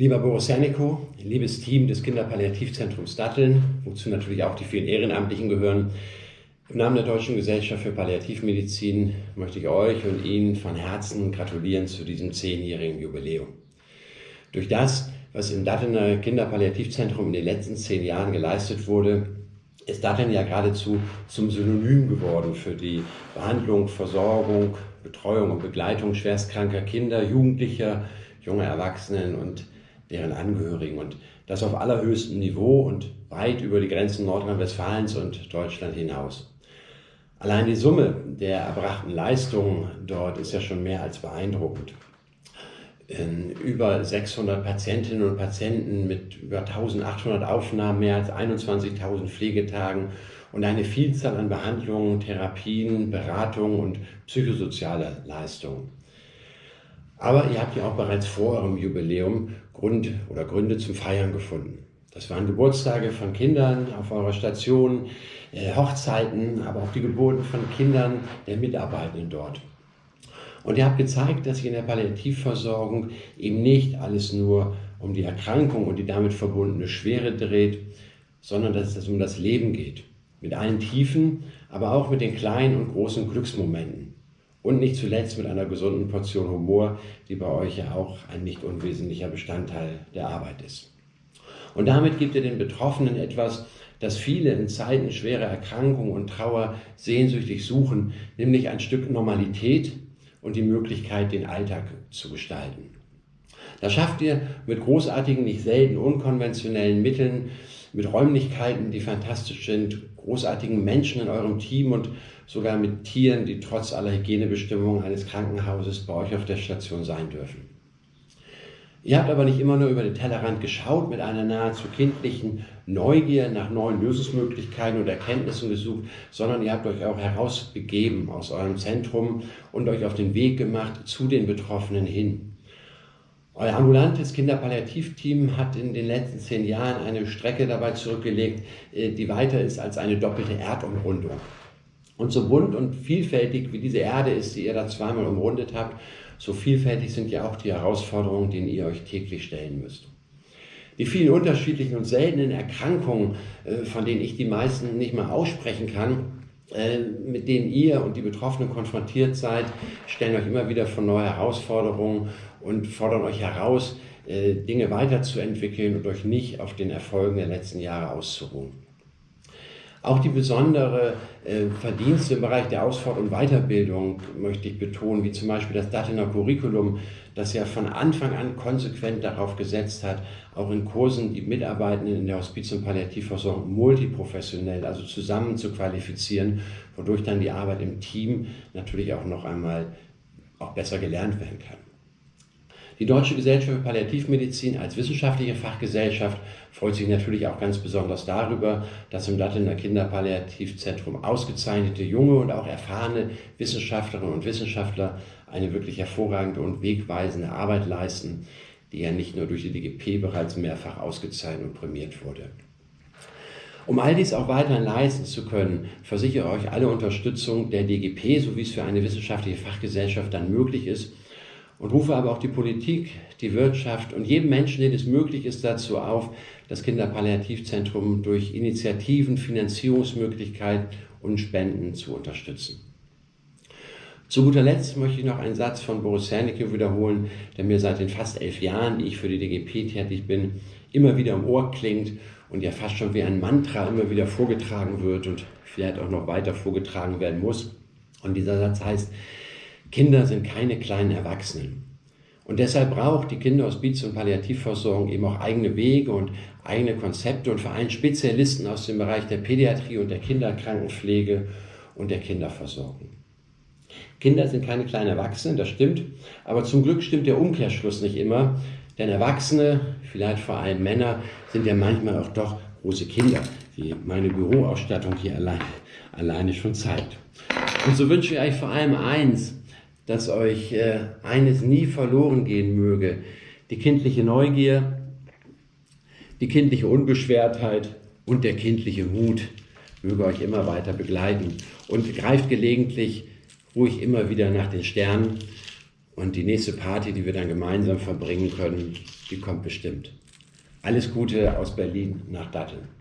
Lieber Boris Janniko, liebes Team des Kinderpalliativzentrums Datteln, wozu natürlich auch die vielen Ehrenamtlichen gehören, im Namen der Deutschen Gesellschaft für Palliativmedizin möchte ich euch und Ihnen von Herzen gratulieren zu diesem zehnjährigen Jubiläum. Durch das, was im Dattelner Kinderpalliativzentrum in den letzten zehn Jahren geleistet wurde, ist Datteln ja geradezu zum Synonym geworden für die Behandlung, Versorgung, Betreuung und Begleitung schwerstkranker Kinder, Jugendlicher, junger Erwachsenen und deren Angehörigen und das auf allerhöchstem Niveau und weit über die Grenzen Nordrhein-Westfalens und Deutschland hinaus. Allein die Summe der erbrachten Leistungen dort ist ja schon mehr als beeindruckend. In über 600 Patientinnen und Patienten mit über 1800 Aufnahmen, mehr als 21.000 Pflegetagen und eine Vielzahl an Behandlungen, Therapien, Beratungen und psychosoziale Leistungen. Aber ihr habt ja auch bereits vor eurem Jubiläum Grund oder Gründe zum Feiern gefunden. Das waren Geburtstage von Kindern auf eurer Station, äh, Hochzeiten, aber auch die Geburten von Kindern der Mitarbeitenden dort. Und ihr habt gezeigt, dass sich in der Palliativversorgung eben nicht alles nur um die Erkrankung und die damit verbundene Schwere dreht, sondern dass es um das Leben geht. Mit allen Tiefen, aber auch mit den kleinen und großen Glücksmomenten. Und nicht zuletzt mit einer gesunden Portion Humor, die bei euch ja auch ein nicht unwesentlicher Bestandteil der Arbeit ist. Und damit gibt ihr den Betroffenen etwas, das viele in Zeiten schwerer Erkrankung und Trauer sehnsüchtig suchen, nämlich ein Stück Normalität und die Möglichkeit, den Alltag zu gestalten. Das schafft ihr mit großartigen, nicht selten unkonventionellen Mitteln, mit Räumlichkeiten, die fantastisch sind, großartigen Menschen in eurem Team und sogar mit Tieren, die trotz aller Hygienebestimmungen eines Krankenhauses bei euch auf der Station sein dürfen. Ihr habt aber nicht immer nur über den Tellerrand geschaut mit einer nahezu kindlichen Neugier nach neuen Lösungsmöglichkeiten und Erkenntnissen gesucht, sondern ihr habt euch auch herausbegeben aus eurem Zentrum und euch auf den Weg gemacht zu den Betroffenen hin. Euer ambulantes Kinderpalliativteam hat in den letzten zehn Jahren eine Strecke dabei zurückgelegt, äh, die weiter ist als eine doppelte Erdumrundung. Und so bunt und vielfältig wie diese Erde ist, die ihr da zweimal umrundet habt, so vielfältig sind ja auch die Herausforderungen, denen ihr euch täglich stellen müsst. Die vielen unterschiedlichen und seltenen Erkrankungen, äh, von denen ich die meisten nicht mal aussprechen kann, mit denen ihr und die Betroffenen konfrontiert seid, stellen euch immer wieder vor neue Herausforderungen und fordern euch heraus, äh, Dinge weiterzuentwickeln und euch nicht auf den Erfolgen der letzten Jahre auszuruhen. Auch die besondere äh, Verdienste im Bereich der Ausfahrt- und Weiterbildung möchte ich betonen, wie zum Beispiel das Dattelner Curriculum, das ja von Anfang an konsequent darauf gesetzt hat, auch in Kursen die Mitarbeitenden in der Hospiz- und Palliativversorgung multiprofessionell, also zusammen zu qualifizieren, wodurch dann die Arbeit im Team natürlich auch noch einmal auch besser gelernt werden kann. Die Deutsche Gesellschaft für Palliativmedizin als wissenschaftliche Fachgesellschaft freut sich natürlich auch ganz besonders darüber, dass im Dattelner Kinderpalliativzentrum ausgezeichnete junge und auch erfahrene Wissenschaftlerinnen und Wissenschaftler eine wirklich hervorragende und wegweisende Arbeit leisten, die ja nicht nur durch die DGP bereits mehrfach ausgezeichnet und prämiert wurde. Um all dies auch weiterhin leisten zu können, versichere euch alle Unterstützung der DGP, so wie es für eine wissenschaftliche Fachgesellschaft dann möglich ist, und rufe aber auch die Politik, die Wirtschaft und jedem Menschen, den es möglich ist, dazu auf, das Kinderpalliativzentrum durch Initiativen, Finanzierungsmöglichkeiten und Spenden zu unterstützen. Zu guter Letzt möchte ich noch einen Satz von Boris Hernicke wiederholen, der mir seit den fast elf Jahren, die ich für die DGP tätig bin, immer wieder im Ohr klingt und ja fast schon wie ein Mantra immer wieder vorgetragen wird und vielleicht auch noch weiter vorgetragen werden muss. Und dieser Satz heißt, Kinder sind keine kleinen Erwachsenen. Und deshalb braucht die Kinderhospiz- und Palliativversorgung eben auch eigene Wege und eigene Konzepte und vor allem Spezialisten aus dem Bereich der Pädiatrie und der Kinderkrankenpflege und der Kinderversorgung. Kinder sind keine kleinen Erwachsenen, das stimmt, aber zum Glück stimmt der Umkehrschluss nicht immer, denn Erwachsene, vielleicht vor allem Männer, sind ja manchmal auch doch große Kinder, wie meine Büroausstattung hier allein, alleine schon zeigt. Und so wünsche ich euch vor allem eins, dass euch äh, eines nie verloren gehen möge, die kindliche Neugier, die kindliche Unbeschwertheit und der kindliche Mut möge euch immer weiter begleiten und greift gelegentlich ruhig immer wieder nach den Sternen und die nächste Party, die wir dann gemeinsam verbringen können, die kommt bestimmt. Alles Gute aus Berlin nach Datteln.